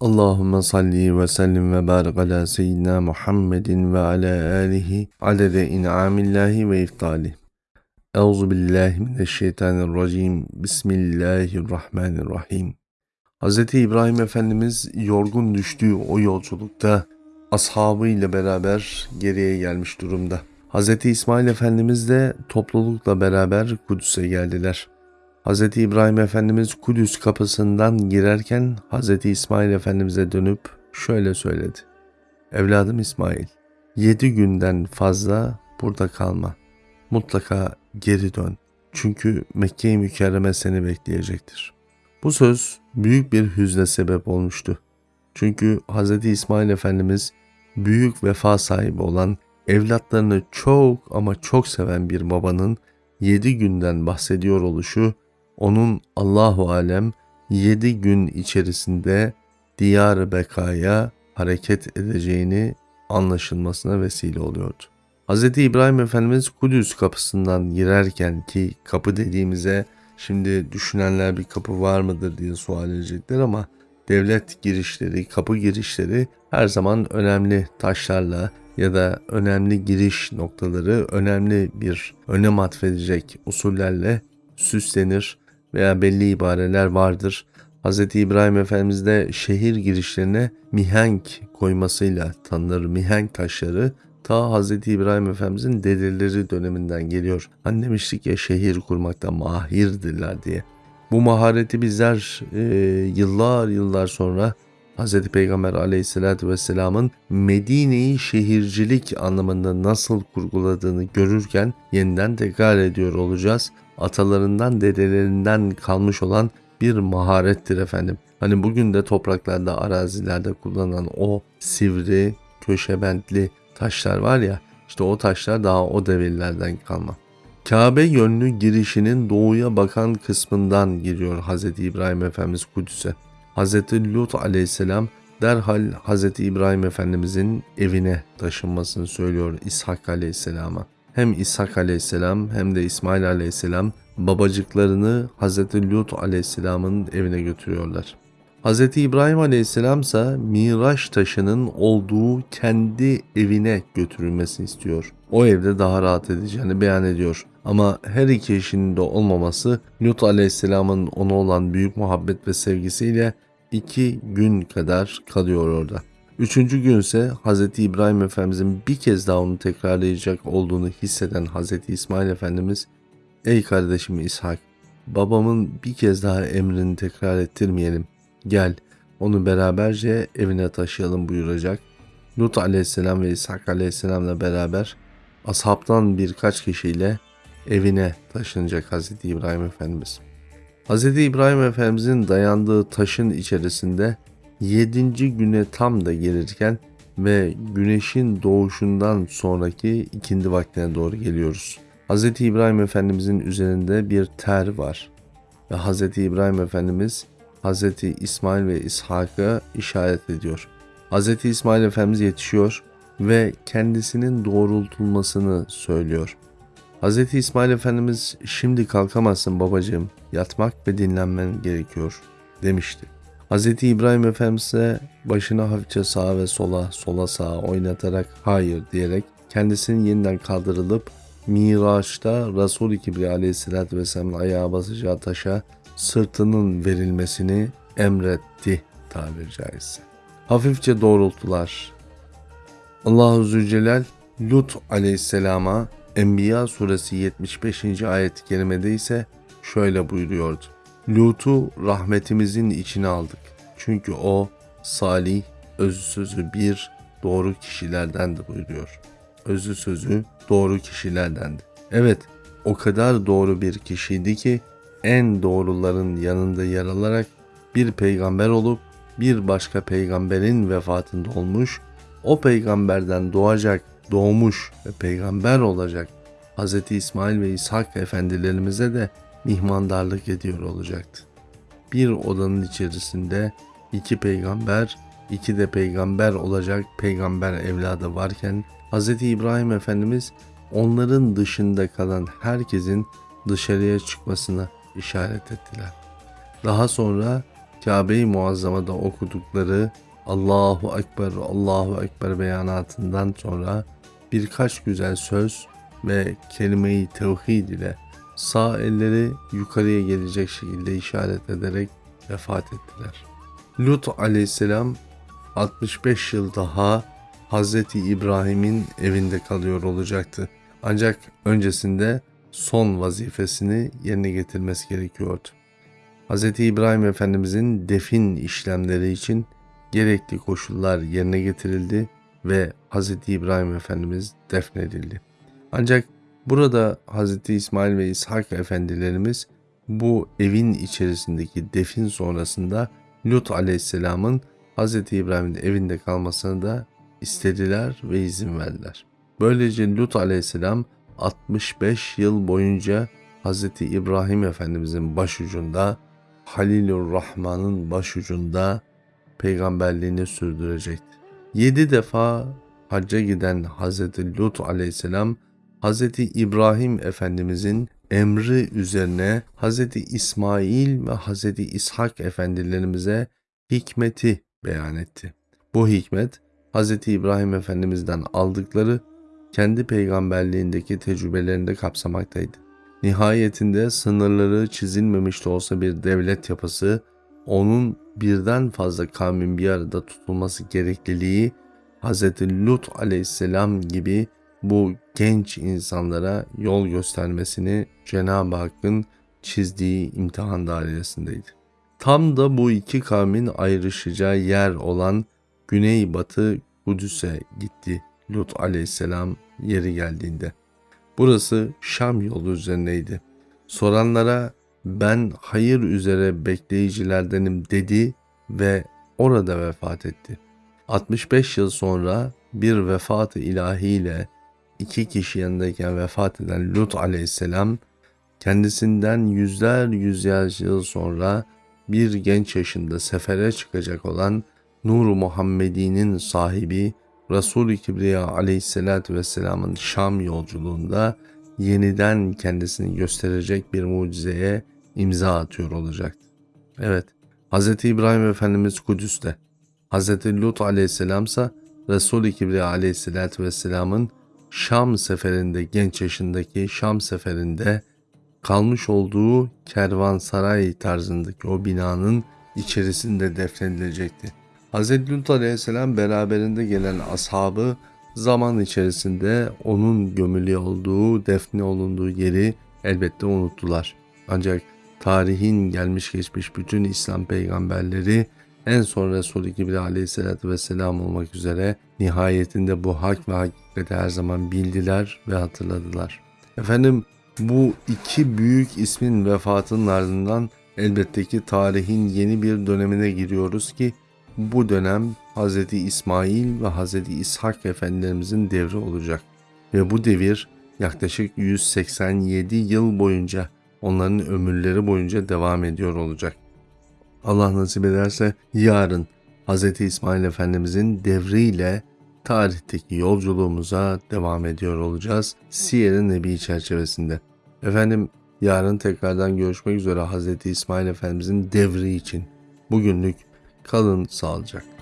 Allahümme salli ve sellim ve barik ala seyyidina Muhammedin ve ala alihi adede in'amillahi ve iftali. Euzu billahi mineşşeytanirracim. Bismillahirrahmanirrahim. Hz. İbrahim Efendimiz yorgun düştüğü o yolculukta ashabı ile beraber geriye gelmiş durumda. Hz. İsmail Efendimiz de toplulukla beraber Kudüs'e geldiler. Hz. İbrahim Efendimiz Kudüs kapısından girerken Hz. İsmail Efendimiz'e dönüp şöyle söyledi. Evladım İsmail, yedi günden fazla burada kalma. Mutlaka geri dön. Çünkü Mekke-i Mükerreme seni bekleyecektir. Bu söz büyük bir hüzne sebep olmuştu. Çünkü Hz. İsmail Efendimiz büyük vefa sahibi olan, evlatlarını çok ama çok seven bir babanın yedi günden bahsediyor oluşu onun Allahu alem yedi gün içerisinde diyar bekaya hareket edeceğini anlaşılmasına vesile oluyordu. Hz. İbrahim Efendimiz Kudüs kapısından girerken ki kapı dediğimize şimdi düşünenler bir kapı var mıdır diye sual edecekler ama devlet girişleri, kapı girişleri her zaman önemli taşlarla ya da önemli giriş noktaları önemli bir önem atfedecek usullerle süslenir veya belli ibareler vardır. Hz. İbrahim Efendimiz de şehir girişlerine mihenk koymasıyla tanınır. Mihenk taşları ta Hz. İbrahim Efendimizin dedeleri döneminden geliyor. Hani demiştik ya şehir kurmakta mahirdirler diye. Bu mahareti bizler e, yıllar yıllar sonra Hz. Peygamber aleyhissalatü vesselamın Medine'yi şehircilik anlamında nasıl kurguladığını görürken yeniden tekrar ediyor olacağız atalarından dedelerinden kalmış olan bir maharettir efendim. Hani bugün de topraklarda arazilerde kullanılan o sivri köşebentli taşlar var ya işte o taşlar daha o devirlerden kalma. Kabe yönlü girişinin doğuya bakan kısmından giriyor Hz. İbrahim Efendimiz Kudüs'e. Hz. Lut aleyhisselam derhal Hz. İbrahim Efendimizin evine taşınmasını söylüyor İshak aleyhisselama hem İshak aleyhisselam hem de İsmail aleyhisselam babacıklarını Hz. Lut aleyhisselamın evine götürüyorlar. Hz. İbrahim aleyhisselam ise Miraç taşının olduğu kendi evine götürülmesini istiyor. O evde daha rahat edeceğini beyan ediyor. Ama her iki eşinin de olmaması Lut aleyhisselamın ona olan büyük muhabbet ve sevgisiyle iki gün kadar kalıyor orada. Üçüncü gün ise Hz. İbrahim Efendimizin bir kez daha onu tekrarlayacak olduğunu hisseden Hz. İsmail Efendimiz Ey kardeşim İshak babamın bir kez daha emrini tekrar ettirmeyelim. Gel onu beraberce evine taşıyalım buyuracak. Lut aleyhisselam ve İshak aleyhisselamla beraber ashabtan birkaç kişiyle evine taşınacak Hz. İbrahim Efendimiz. Hz. İbrahim Efendimizin dayandığı taşın içerisinde Yedinci güne tam da gelirken ve güneşin doğuşundan sonraki ikindi vaktine doğru geliyoruz. Hz. İbrahim Efendimizin üzerinde bir ter var ve Hz. İbrahim Efendimiz Hz. İsmail ve İshak'a işaret ediyor. Hz. İsmail Efendimiz yetişiyor ve kendisinin doğrultulmasını söylüyor. Hz. İsmail Efendimiz şimdi kalkamazsın babacığım yatmak ve dinlenmen gerekiyor demişti. Hz. İbrahim Efendimiz'e başını hafifçe sağa ve sola, sola sağa oynatarak hayır diyerek kendisinin yeniden kaldırılıp Miraç'ta Resul-i Kibriya aleyhissalatü vesselamın ayağa basacağı taşa sırtının verilmesini emretti tabiri caizse. Hafifçe doğrulttular. Allahu Zülcelal Lut aleyhisselama Enbiya suresi 75. ayet-i kerimede ise şöyle buyuruyordu. Lut'u rahmetimizin içine aldık. Çünkü o salih, özü sözü bir doğru kişilerdendi buyuruyor. Özü sözü doğru kişilerdendi. Evet, o kadar doğru bir kişiydi ki en doğruların yanında yer alarak bir peygamber olup bir başka peygamberin vefatında olmuş, o peygamberden doğacak, doğmuş ve peygamber olacak Hz. İsmail ve İshak efendilerimize de mihmandarlık ediyor olacaktı. Bir odanın içerisinde iki peygamber, iki de peygamber olacak peygamber evladı varken Hz. İbrahim Efendimiz onların dışında kalan herkesin dışarıya çıkmasına işaret ettiler. Daha sonra Kabe-i Muazzama'da okudukları Allahu Ekber, Allahu Ekber beyanatından sonra birkaç güzel söz ve kelime-i tevhid ile sağ elleri yukarıya gelecek şekilde işaret ederek vefat ettiler. Lut aleyhisselam 65 yıl daha Hazreti İbrahim'in evinde kalıyor olacaktı. Ancak öncesinde son vazifesini yerine getirmesi gerekiyordu. Hz. İbrahim Efendimizin defin işlemleri için gerekli koşullar yerine getirildi ve Hz. İbrahim Efendimiz defnedildi. Ancak burada Hz. İsmail ve İshak Efendilerimiz bu evin içerisindeki defin sonrasında Lut Aleyhisselam'ın Hz. İbrahim'in evinde kalmasını da istediler ve izin verdiler. Böylece Lut Aleyhisselam 65 yıl boyunca Hz. İbrahim Efendimizin başucunda, Halilur Rahman'ın başucunda peygamberliğini sürdürecekti. 7 defa hacca giden Hz. Lut Aleyhisselam, Hz. İbrahim Efendimizin emri üzerine Hz. İsmail ve Hz. İshak Efendilerimize hikmeti beyan etti. Bu hikmet Hz. İbrahim Efendimiz'den aldıkları kendi peygamberliğindeki tecrübelerinde kapsamaktaydı. Nihayetinde sınırları çizilmemiş de olsa bir devlet yapısı, onun birden fazla kavmin bir arada tutulması gerekliliği, Hz. Lut aleyhisselam gibi bu genç insanlara yol göstermesini Cenab-ı Hakk'ın çizdiği imtihan dairesindeydi. Tam da bu iki kavmin ayrışacağı yer olan Güneybatı Kudüs'e gitti Lut aleyhisselam yeri geldiğinde. Burası Şam yolu üzerineydi. Soranlara ben hayır üzere bekleyicilerdenim dedi ve orada vefat etti. 65 yıl sonra bir vefat-ı ilahiyle iki kişi yanındayken vefat eden Lut aleyhisselam kendisinden yüzler yüzler yıl sonra bir genç yaşında sefere çıkacak olan Nur-u Muhammedi'nin sahibi Resul-i Kibriya aleyhissalatü vesselamın Şam yolculuğunda yeniden kendisini gösterecek bir mucizeye imza atıyor olacaktı. Evet, Hz. İbrahim Efendimiz Kudüs'te, Hz. Lut aleyhisselam ise Resul-i Kibriya aleyhissalatü vesselamın Şam seferinde genç yaşındaki Şam seferinde kalmış olduğu kervansaray tarzındaki o binanın içerisinde defnedilecekti. Hz. Lut aleyhisselam beraberinde gelen ashabı zaman içerisinde onun gömülü olduğu, defne olunduğu yeri elbette unuttular. Ancak tarihin gelmiş geçmiş bütün İslam peygamberleri en son Resulü gibi aleyhissalatü vesselam olmak üzere nihayetinde bu hak ve hakikati her zaman bildiler ve hatırladılar. Efendim bu iki büyük ismin vefatının ardından elbette ki tarihin yeni bir dönemine giriyoruz ki bu dönem Hz. İsmail ve Hz. İshak efendilerimizin devri olacak. Ve bu devir yaklaşık 187 yıl boyunca onların ömürleri boyunca devam ediyor olacak. Allah nasip ederse yarın Hz. İsmail Efendimizin devriyle tarihteki yolculuğumuza devam ediyor olacağız. Siyer-i Nebi çerçevesinde. Efendim yarın tekrardan görüşmek üzere Hz. İsmail Efendimizin devri için. Bugünlük kalın sağlıcakla.